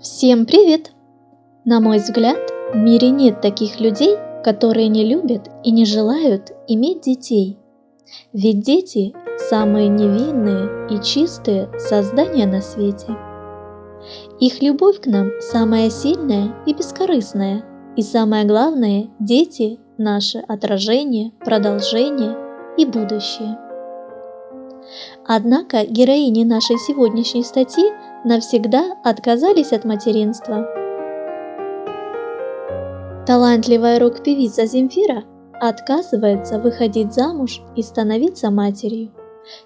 Всем привет! На мой взгляд, в мире нет таких людей, которые не любят и не желают иметь детей. Ведь дети – самые невинные и чистые создания на свете. Их любовь к нам самая сильная и бескорыстная. И самое главное, дети – наше отражение, продолжение и будущее. Однако героини нашей сегодняшней статьи навсегда отказались от материнства. Талантливая рок-певица Земфира отказывается выходить замуж и становиться матерью.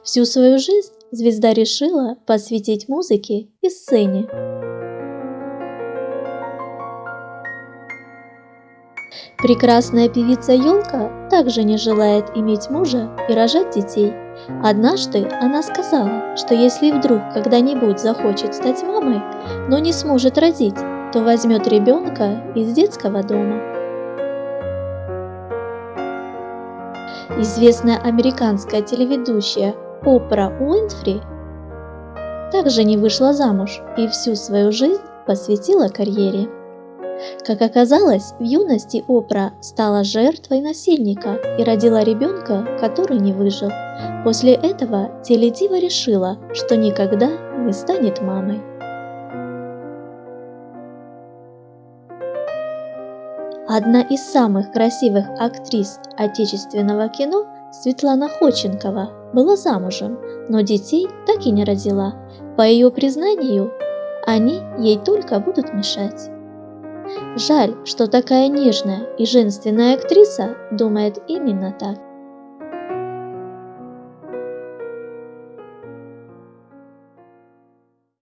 Всю свою жизнь звезда решила посвятить музыке и сцене. Прекрасная певица Ёлка также не желает иметь мужа и рожать детей – Однажды она сказала, что если вдруг когда-нибудь захочет стать мамой, но не сможет родить, то возьмет ребенка из детского дома. Известная американская телеведущая Опра Уинфри также не вышла замуж и всю свою жизнь посвятила карьере. Как оказалось, в юности Опра стала жертвой насильника и родила ребенка, который не выжил. После этого Теледива решила, что никогда не станет мамой. Одна из самых красивых актрис отечественного кино, Светлана Ходченкова, была замужем, но детей так и не родила. По ее признанию, они ей только будут мешать. Жаль, что такая нежная и женственная актриса думает именно так.